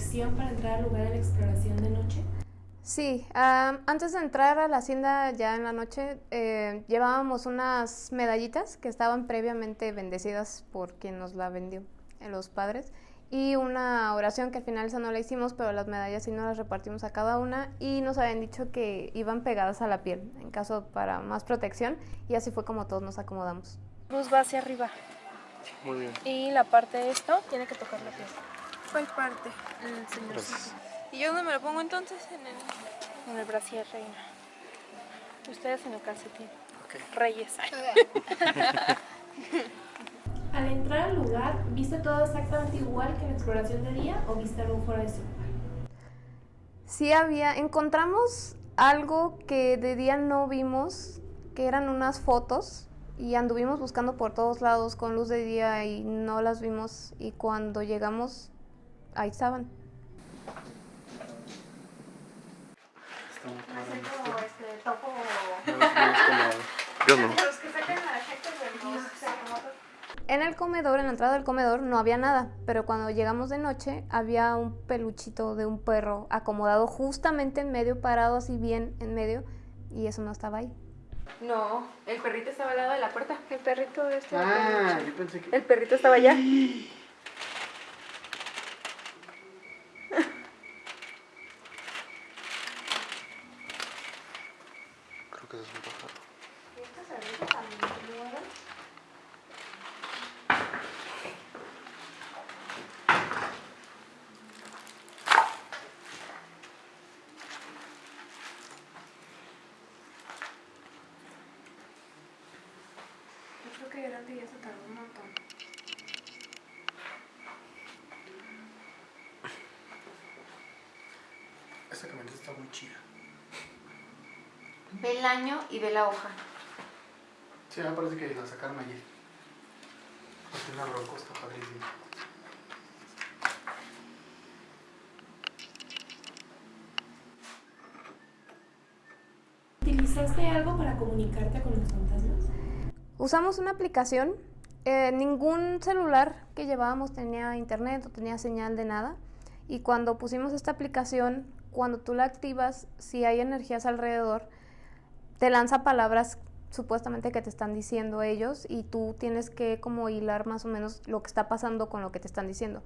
autorización para entrar al lugar de la exploración de noche? Sí, am, antes de entrar a la hacienda ya en la noche, eh, llevábamos unas medallitas que estaban previamente bendecidas por quien nos la vendió, eh, los padres, y una oración que al final esa no la hicimos, pero las medallas sí nos las repartimos a cada una y nos habían dicho que iban pegadas a la piel, en caso para más protección, y así fue como todos nos acomodamos. Cruz va hacia arriba. Muy bien. Y la parte de esto tiene que tocar la piel. ¿Cuál parte? El señor Gracias. ¿Y yo dónde me lo pongo entonces? En el... En el brasier reina. Ustedes en el calcetín. Ok. Reyes. Al entrar al lugar, ¿viste todo exactamente igual que en la exploración de día o viste algo fuera de su lugar? Sí había, encontramos algo que de día no vimos, que eran unas fotos y anduvimos buscando por todos lados con luz de día y no las vimos y cuando llegamos ahí estaban. Yo no. En el comedor, en la entrada del comedor no había nada, pero cuando llegamos de noche había un peluchito de un perro acomodado justamente en medio, parado así bien en medio y eso no estaba ahí. No, el perrito estaba al lado de la puerta. El perrito de este. Ah, yo pensé que. El perrito estaba allá. Creo que eso es un pájaro. Yo creo que delante ya se tardó un montón. Camioneta está muy chida. Ve el año y ve la hoja. Sí, me parece que la sacaron ayer. Es una roco, está padrísima. ¿Utilizaste algo para comunicarte con los fantasmas? Usamos una aplicación, eh, ningún celular que llevábamos tenía internet o tenía señal de nada y cuando pusimos esta aplicación, cuando tú la activas, si hay energías alrededor, te lanza palabras supuestamente que te están diciendo ellos y tú tienes que como hilar más o menos lo que está pasando con lo que te están diciendo.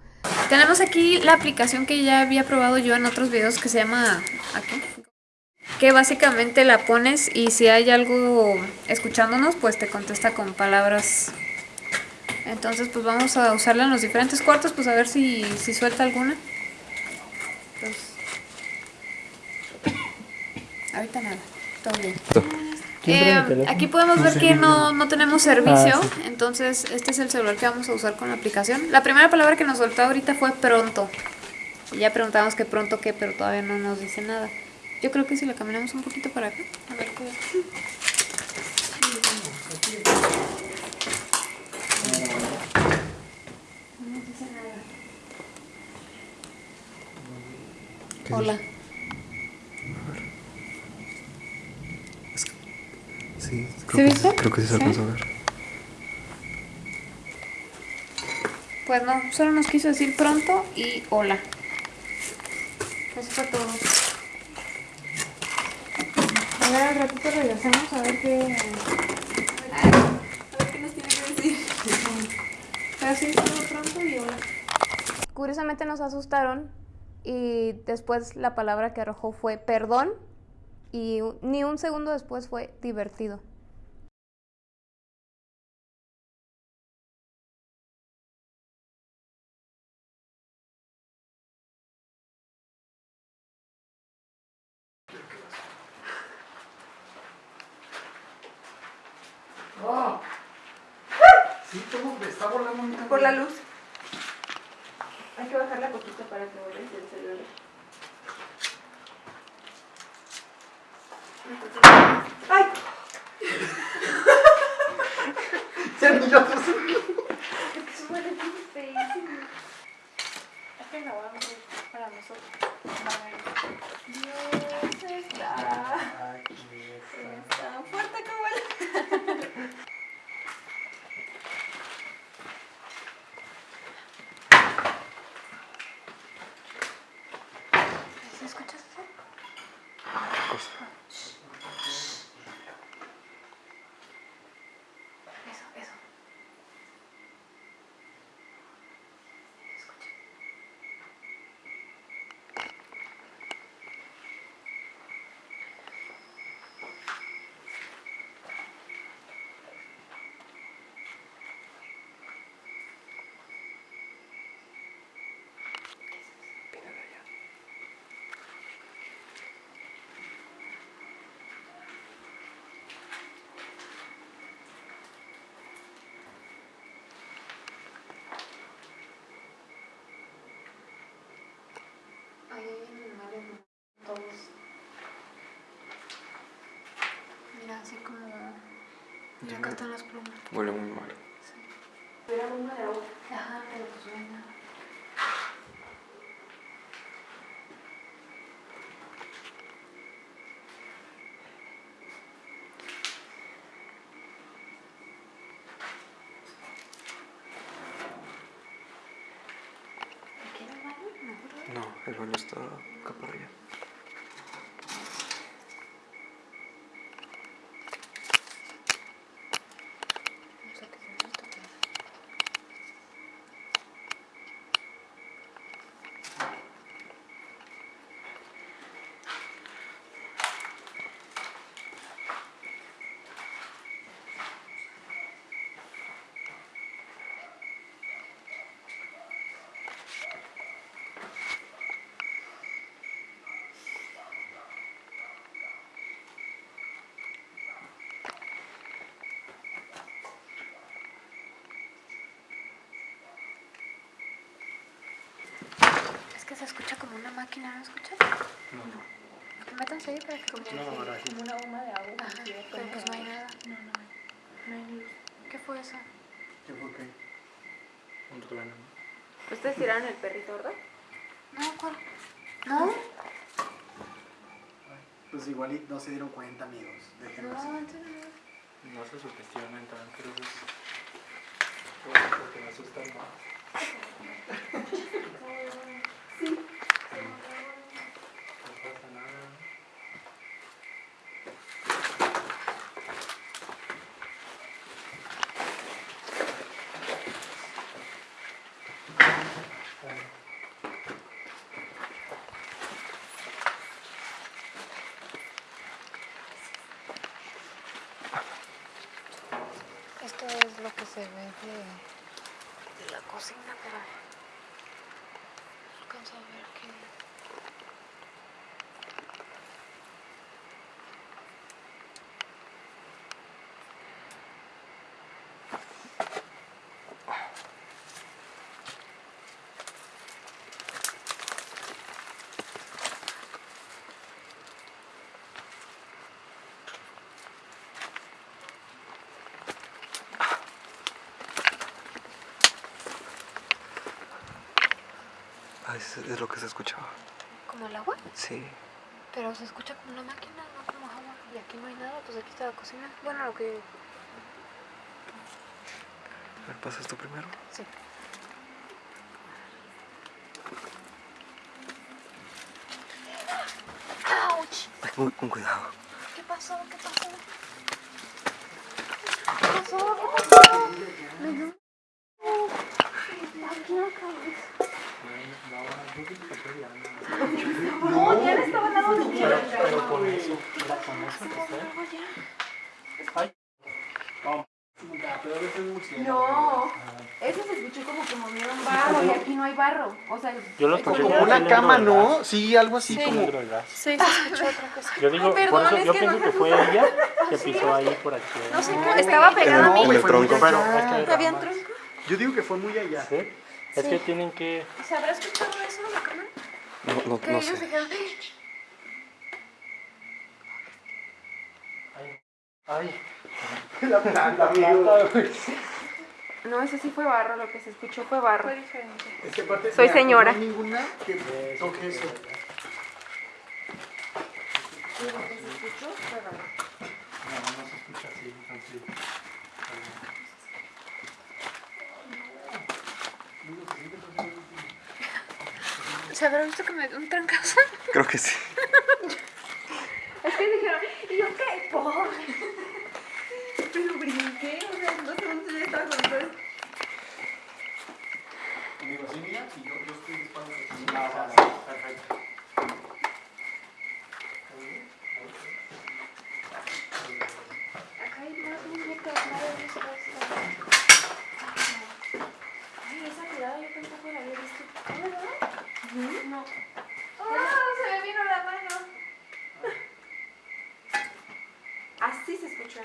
Tenemos aquí la aplicación que ya había probado yo en otros videos que se llama aquí. Que básicamente la pones y si hay algo escuchándonos, pues te contesta con palabras. Entonces, pues vamos a usarla en los diferentes cuartos, pues a ver si, si suelta alguna. Pues, ahorita nada, todo bien. Eh, aquí podemos ver que no, no tenemos servicio, entonces este es el celular que vamos a usar con la aplicación. La primera palabra que nos soltó ahorita fue pronto. Y ya preguntamos qué pronto qué, pero todavía no nos dice nada. Yo creo que si la caminamos un poquito para acá, a ver qué. No nos dice nada. Hola. Sí, ¿Sí creo, que, viste? creo que sí se ¿Sí? alcanzó a ver. Pues no, solo nos quiso decir pronto y hola. Eso fue todo. A ver, al ratito regresamos a ver qué. A ver qué nos tiene que decir. Pero sí, solo pronto y hola. Curiosamente nos asustaron y después la palabra que arrojó fue perdón y ni un segundo después fue divertido. Sí, todo está volando un Por la luz. Hay que bajarla poquito para que vuelva el celular. ¡Ay! Ya ni yo sé. Es que grabamos para nosotros. Dios está. Es tan fuerte como el. cosa. Eso, eso. Viene de allá. Ahí hay animales todos. Mira, así como. Mira, acá están las plumas. Huele muy mal. Era una de agua. Ajá, pero pues. No, No, el baño está acá para allá. o sea, que se me está quedando. Es que se escucha como una máquina, ¿no escuchas? No. Métanse ahí para que como, No, ahora sí. Como una bomba de agua. Ajá, pero pues no hay nada. No, no hay. No hay luz. ¿Qué fue eso? ¿Qué fue qué? Un trueno. ¿Ustedes tiraron el perrito, verdad? No, ¿cuál? ¿No? Pues igual y no se dieron cuenta, amigos. Déjenlo así. No, entonces no. No se sugestionen tanto, pero es... Porque me asustan más. No pasa nada. Esto es lo que se ve de, de la cocina, pero no alcanzo a ver que... Ah, es, es lo que se escuchaba. ¿Como el agua? Sí. Pero se escucha como una máquina, no como agua. Y aquí no hay nada, pues aquí está la cocina. Bueno, lo que... A ver, ¿pasas tú primero? Sí. ¡Auch! Ay, con, cuidado. ¿Qué pasó? ¿Qué pasó? ¿Qué pasó? ¿Qué pasó? Me dio un- Aquí en la cabeza. No, ya le estaba dando de Pero, pero con eso, era con eso que fue. Ay. No, pero a veces es muy cierto. No, ese se escuchó como que movieron barro y aquí no hay barro. O sea, Yo lo escuché como una cama, ¿no? Sí, algo así como... De gas. Sí, se escuchó otra cosa. Yo digo, Ay, por perdón, eso es yo que pienso no- que fue ella que pisó ahí por aquí. No sé cómo, estaba pegada a mí. el fue muy tronco. Pero allá. es que, ¿Había un tronco? Yo digo que fue muy allá. ¿sí? Es que tienen que... ¿Se habrá escuchado eso en la cámara? No, no, Que no ellos sé. dijeron, Ay, ay. La planta. No, ese sí fue barro, lo que se escuchó fue barro. fue diferente. Es que aparte, Soy mira, señora. No hay ninguna que toque eso. No, no se escucha así, tranquilo. ¿Se habrá visto que me dio un trancazo? Creo que sí. Es Pero brinqué, o sea, no sé dónde ya estaba con ustedes. Conmigo, sí, mira, y yo, yo estoy disparando. Ah, o sea, sí, perfecto. Acá hay más muñecas, madre de esas. Ay, esa tirada yo tampoco la había visto. ¿No, verdad? No. ¡Ah! Se me vino la mano. Así se escuchó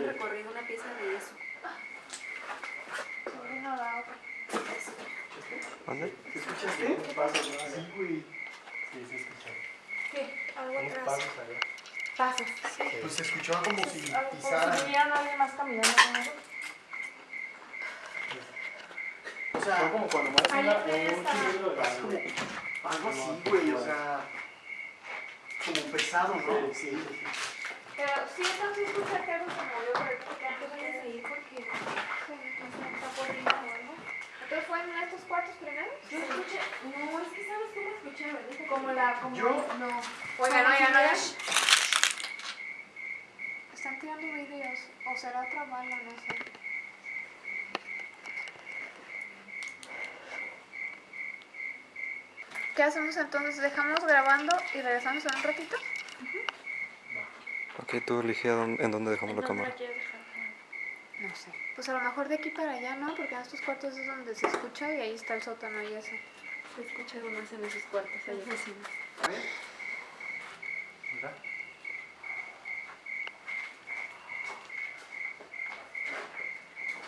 hubieran recorrido una pieza de. Se vino la otra. ¿Dónde? ¿Sí escuchaste? ¿Qué pasa? Sí, güey. Sí, sí, escuché. ¿Qué? Algo Unos atrás. pasos allá. Pasos. Pues se escuchaba como si Algo- Como si pisaran. vieran a alguien más caminando. ¿no? O sea, Fue como cuando más una, un de algo así, güey, o sea, como pesado, ¿no? Sí, sí, sí. Pero sí, entonces escucha que algo se movió, pero creo que antes vayas a ir porque se me está poniendo algo. Entonces fue en estos cuartos primeros. Yo escuché, no, es que sabes cómo escuché, ¿verdad? Como la, como Yo- no. Oigan, oigan, oigan. Están tirando videos, o será otra bala, no sé. ¿Qué hacemos entonces? ¿Dejamos grabando y regresamos en un ratito? Ok, tú dónde- en dónde dejamos la cámara. quieres dejar? No sé. Pues a lo mejor de aquí para allá, ¿no? Porque en estos cuartos es donde se escucha y ahí está el sótano y eso. Se escucha algo más en esos cuartos allá. A ver. Mira.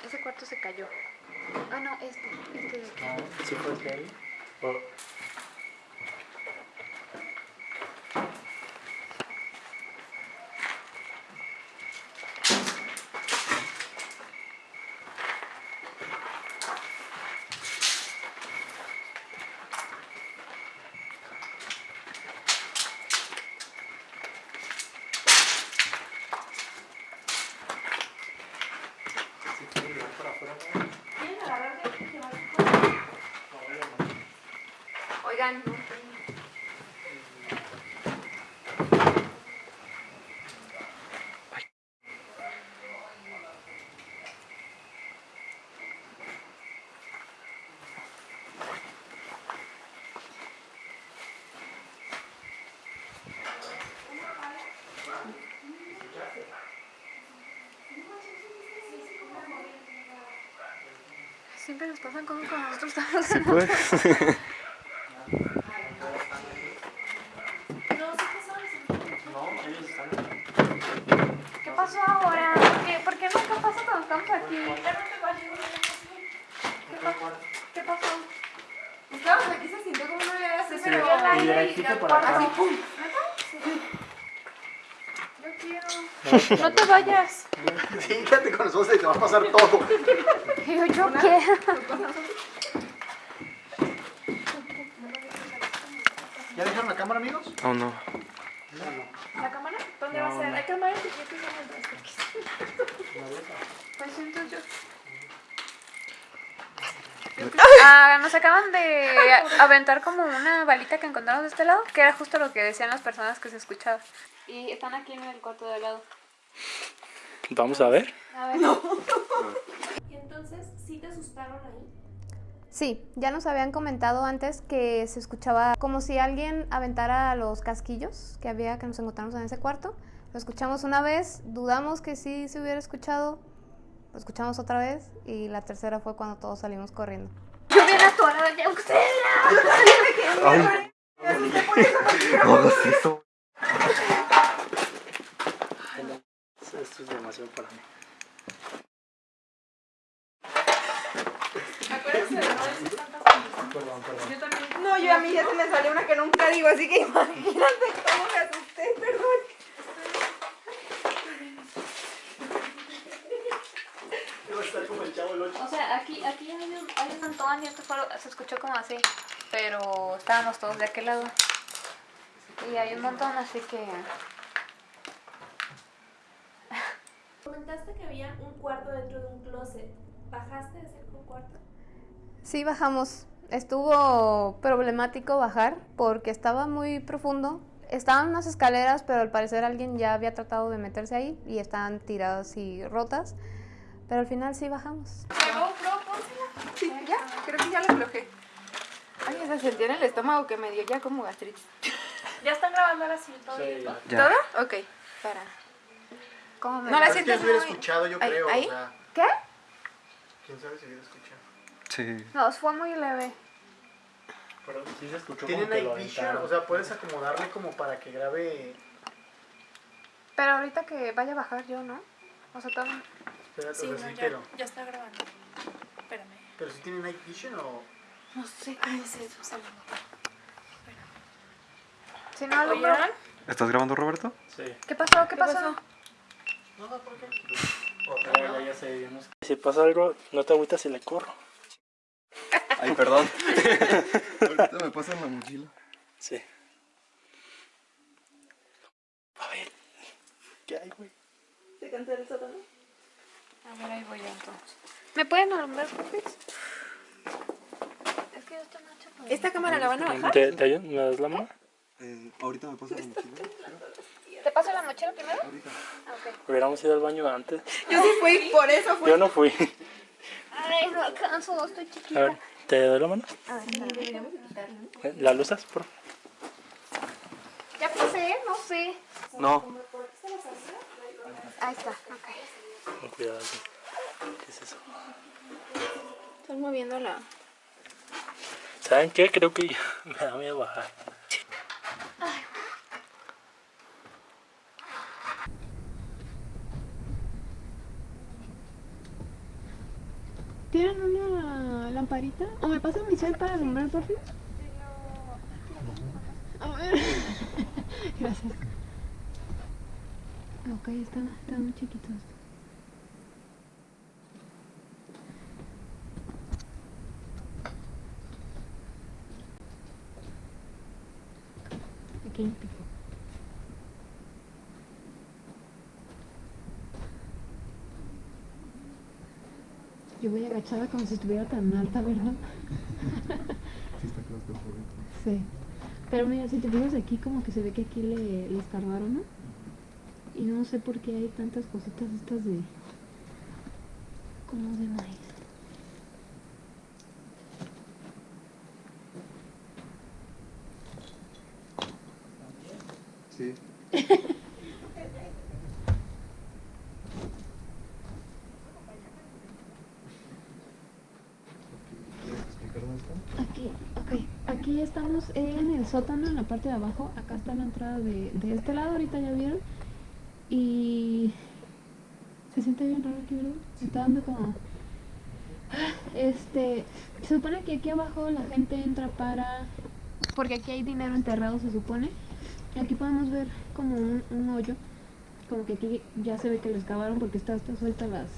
Ese cuarto se cayó. Ah, no, este. Este de aquí. No, ¿Sí fue este ahí? O- ¿Sí quiere llevar por afuera? no? ¿Quieren agarrar de aquí? Llevar No, vaya, no. Oigan, Siempre nos pasan cosas cuando nosotros estamos Sí, pues. No, sí que sabes. No, ellos están ¿Qué pasó ahora? ¿Por qué, ¿Por qué nunca pasa cuando estamos aquí? Ya no te vayas. ¿Qué, pa- ¿Qué pasó? estábamos aquí, se sintió como una idea así, Sí, pero yo la- Y derechito por acá. así, pum. Yo quiero. No te vayas. Sí, quédate con nosotros y te va a pasar todo. Yo, yo quiero. ¿Ya dejaron la cámara, amigos? Oh, no. ¿La cámara? ¿Dónde va a ser? Hay cámaras chiquitas en el Pues entonces Ah, nos acaban de aventar como una balita que encontramos de este lado, que era justo lo que decían las personas que se escuchaba. Y están aquí en el cuarto de al lado. Vamos a ver. A ver. Y entonces, ¿sí te asustaron ahí? Sí, ya nos habían comentado antes que se escuchaba como si alguien aventara los casquillos que había que nos encontramos en ese cuarto. Lo escuchamos una vez, dudamos que sí se hubiera escuchado, lo escuchamos otra vez y la tercera fue cuando todos salimos corriendo. Yo bien atorada ya usted. Ay. No hagas eso. Esto es demasiado para mí. Acuérdense de no decir tantas Perdón, perdón. Yo también. No, yo a mí ya se me salió una que nunca digo, así que imagínate cómo me asusté, perdón. Va a estar como el chavo del 8. O sea, aquí, aquí hay un, hay un montón y esto fue, se escuchó como así, pero estábamos todos de aquel lado. Y hay un montón, así que... Comentaste que había un cuarto dentro de un closet. ¿Bajaste de ese cuarto? Sí, bajamos. Estuvo problemático bajar porque estaba muy profundo. estaban unas escaleras, pero al parecer alguien ya había tratado de meterse ahí y estaban tiradas y rotas. Pero al final sí bajamos. Sí, ya, creo que ya lo aflojé. Ay, esa sentía en el estómago que me dio ya como gastritis. Ya están grabando ahora sí todo. Sí, ya. Ya. ¿Todo? Ok, para. ¿Cómo me No la sientes hubiera muy... escuchado, yo ¿Ahí? creo. ahí? O sea, ¿Qué? quién sabe si hubiera escuchado. Sí. No, fue muy leve. Pero sí se escuchó Tiene como night vision, o sea, puedes acomodarle como para que grabe. Pero ahorita que vaya a bajar yo, ¿no? O sea, también... Espérate, Sí, o no, sea, ya, pero. ya está grabando. Espérame. Pero si tiene night vision o. No sé. Ay, sí, Susana. Si no, alumbro. ¿Oyeron? ¿Estás grabando, Roberto? Sí. ¿Qué pasó? ¿Qué ¿Qué pasó? pasó? No, no, ¿por qué? Ya, ya, ya sé, yo no sé. Si pasa algo, no te agüitas si le corro. Ay, perdón. Ahorita me pasan la mochila. Sí. A ver. ¿Qué hay, güey? ¿Se cancela el sótano? A ver, ahí voy yo entonces. ¿Me pueden alumbrar, porfis? Es que yo estoy noche con... ¿Esta cámara la van a bajar? ¿Te, te ayudo? ¿Me das la mano? Eh, ahorita me pasan la mochila. ¿Te paso la mochila primero? Ahorita. Hubiéramos ido al baño antes. Yo sí fui, por eso fui. Yo no fui. Ay, no alcanzo, estoy A chiquita. ver, ¿te doy la mano? Deberíamos de quitarlo. Eh, ¿La luzas? Por... Ya pasé, no sé. No. Ahí está, ok. Con cuidado. aquí. ¿Qué es eso? Están moviendo la... ¿Saben qué? Creo que ya me da miedo bajar. ¿Tienen una lamparita? ¿O me pasan mi cel para alumbrar, por fin? A ver. Gracias. Ok, están, están muy chiquitos. Aquí pico. Yo voy agachada como si estuviera tan alta, ¿verdad? Sí. Pero mira, si te fijas aquí, como que se ve que aquí le, le escarbaron, ¿no? Y no sé por qué hay tantas cositas estas de... como de maíz. Sí. Aquí, ok. Aquí estamos en el sótano, en la parte de abajo. Acá está la entrada de, de este lado, ahorita ya vieron. Y se siente bien raro aquí, ¿verdad? Se está dando como... Este, se supone que aquí abajo la gente entra para... Porque aquí hay dinero enterrado, se supone. Aquí podemos ver como un, hoyo. Como que aquí ya se ve que lo excavaron porque está, está suelta las...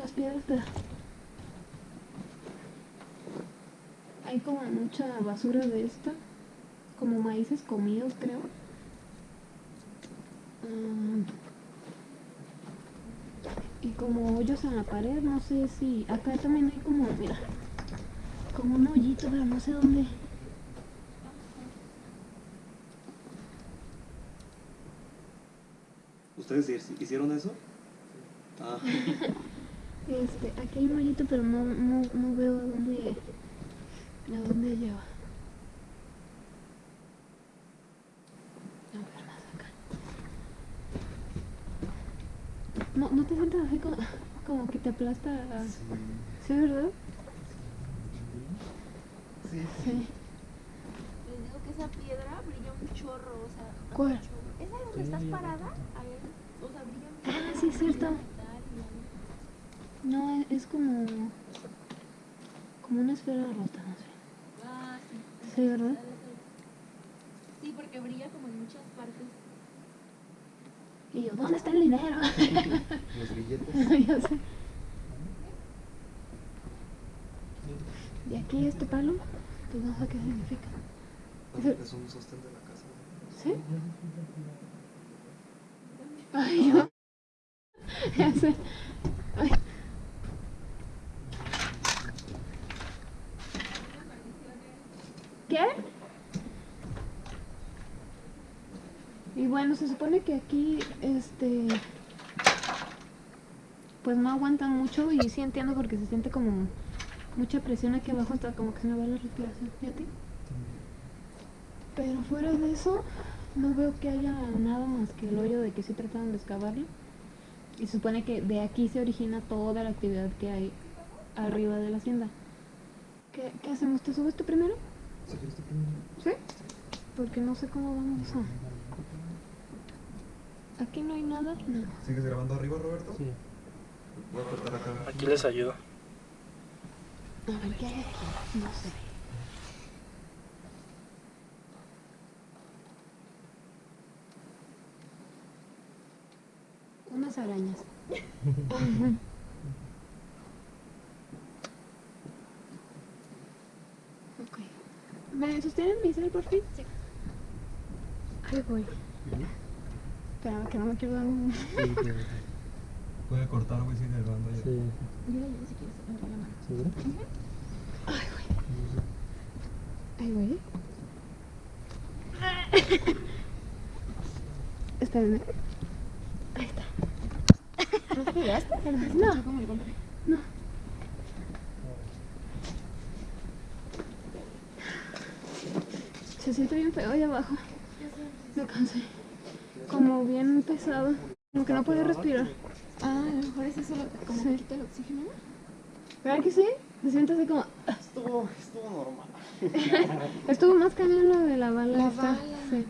Las piedras de... Hay como mucha basura de esta. Como maíces comidos, creo. Mm. y como hoyos en la pared, no sé si... Acá también hay como, mira, como un hoyito, pero no sé dónde. ¿Ustedes hicieron eso? Ah. Este, aquí hay un hoyito, pero no, no, no veo a dónde, a dónde lleva. A ver, más acá. No, no te sientes así como, como que te aplasta. a- ¿Sí, verdad? Sí. Sí. Les digo que esa piedra brilla un chorro, o sea... ¿Cuál? ¿Esa donde estás parada? A ver, o sea, brilla un chorro. Ah, sí, es cierto. No, es, es como. como una esfera rota, no sé. Ah, sí. Sí, ¿verdad? Sí, porque brilla como en muchas partes. Y yo, ¿dónde está el dinero? Los billetes. ya sé. Y aquí este palo, pues no sé qué significa. Es un sostén de la casa. ¿Sí? Ay, yo. Ya sé. Ay. ¿Qué? Y bueno, se supone que aquí, este, pues no aguantan mucho y sí entiendo porque se siente como mucha presión aquí abajo hasta como que se me va la respiración. ¿Y a ti? Pero fuera de eso, no veo que haya nada más que el hoyo de que sí trataron de excavarlo. Y se supone que de aquí se origina toda la actividad que hay arriba de la hacienda. ¿Qué, qué hacemos? ¿Te subes tú primero? ¿Sí? Porque no sé cómo vamos a... Aquí no hay nada. No. ¿Sigues grabando arriba, Roberto? Sí. Voy a cortar acá. Aquí les ayudo. A ver, ¿qué hay aquí? No sé. Unas arañas. ok. ¿Me sostienen mi cel por fin? Sí. Ahí voy. Espérame, que no me quiero dar un... Puede cortar, güey, sigue grabando ya. Sí. Mira, si quieres, me la mano. ¿Seguro? Ay, güey. Ahí voy. Espérenme. Ahí está. ¿No te pegaste? No. No. Se siente bien feo ahí abajo. Me cansé. Como bien pesado. Como que no puede respirar. Ah, a lo mejor es eso lo como que quita el oxígeno. ¿Verdad que sí? Se siente así como... Estuvo, estuvo normal. Estuvo más cañón lo de la bala. La esta. bala. Sí.